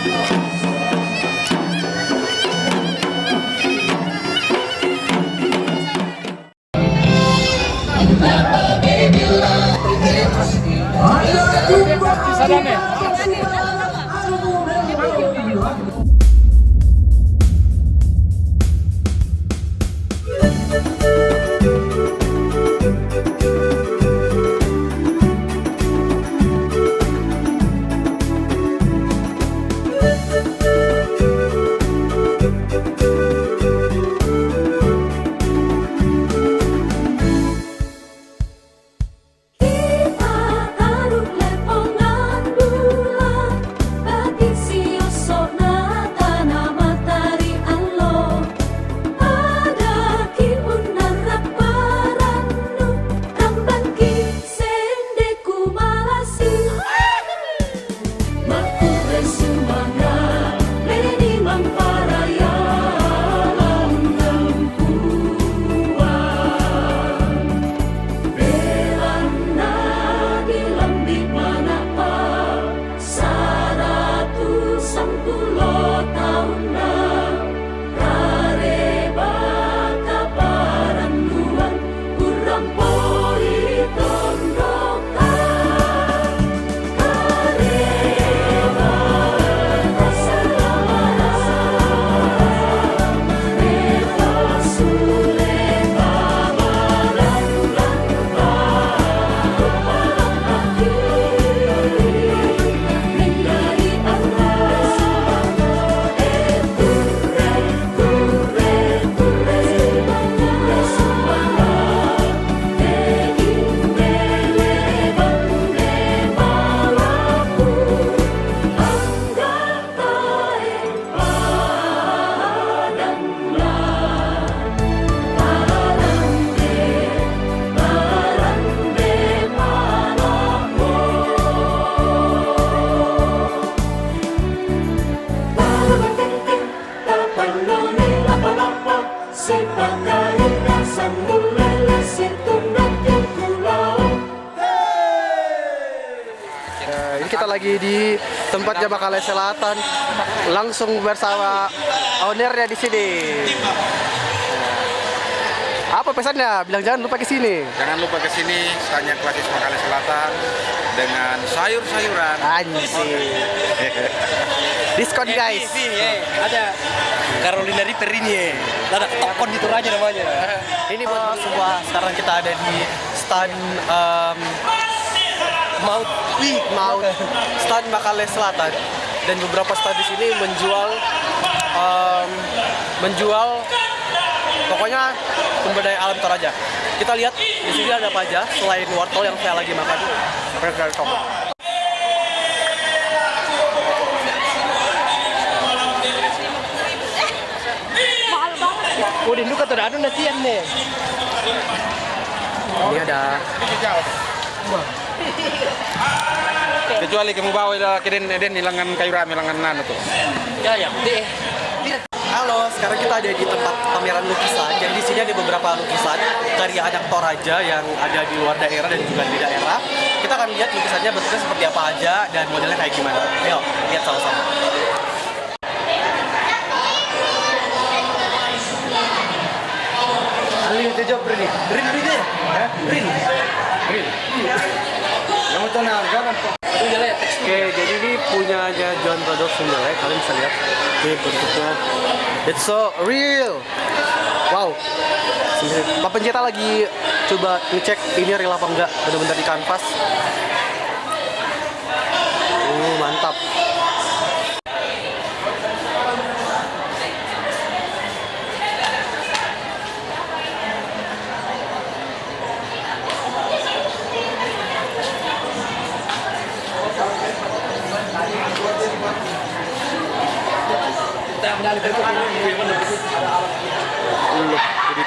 Kita kita lagi di tempatnya Bakale Selatan, langsung bersama ownernya di sini. Apa pesannya? Bilang jangan lupa ke sini. Jangan lupa ke sini, Stanya Klasis Makale Selatan dengan sayur-sayuran. Anjir. Diskon guys. ada Carolina Reaper ini ya. Ada tokon itu aja namanya. Ini buat sebuah sekarang kita ada di stand um, Maut Wih, mau stand Bakale Selatan dan beberapa stand di sini menjual em, menjual pokoknya sumber daya alam Toraja. Kita lihat di sini ada apa aja selain wortel yang saya lagi makan. Welcome. udah lu kata ada nasian nih. Ini ada Kecuali kamu bawa ila keden eden hilangan kayu rame hilangan nano tuh. Ya ya, deh. Halo, sekarang kita ada di tempat pameran lukisan. Jadi di sini ada beberapa lukisan karya anak Toraja yang ada di luar daerah dan juga di daerah. Kita akan lihat lukisannya bentuknya seperti apa aja dan modelnya kayak gimana. Ayo, lihat sama-sama. Ali itu jawab Rin. Rin Rin ya? Rin. Rin. Oke, jadi ini punyanya John Brothers Sumberlek. Kalian bisa lihat. Ini bentuknya. It's so real. Wow. Pak pencetak lagi coba ngecek ini real apa enggak. Benar-benar di kanvas. Uh, mantap.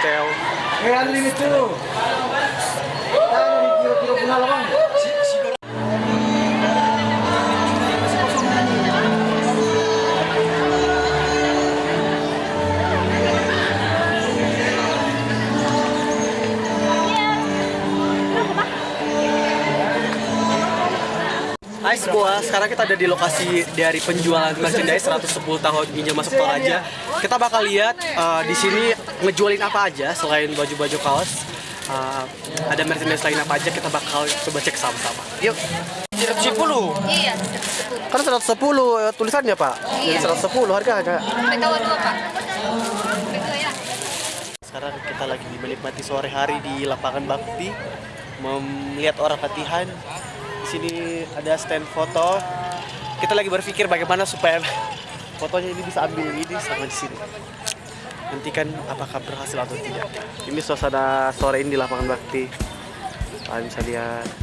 hotel. Hey, Unlimited! Hai semua, sekarang kita ada di lokasi dari penjualan merchandise 110 tahun Injil masuk Toraja. Kita bakal lihat eh, di sini ngejualin apa aja selain baju-baju kaos. Eh, ada merchandise lain apa aja kita bakal coba cek sama-sama. Yuk. 110. Iya, Kan 110 eh, tulisannya, Pak. Jadi Iya. 110 harganya. Dua pak. Ya. Sekarang kita lagi menikmati sore hari di lapangan bakti, melihat orang latihan. Di sini ada stand foto. Kita lagi berpikir bagaimana supaya fotonya ini bisa ambil ini sama di sini. Nantikan apakah berhasil atau tidak. Ini suasana sore ini di lapangan bakti. Kalian bisa lihat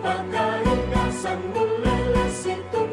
pakai gasang meleleh situ.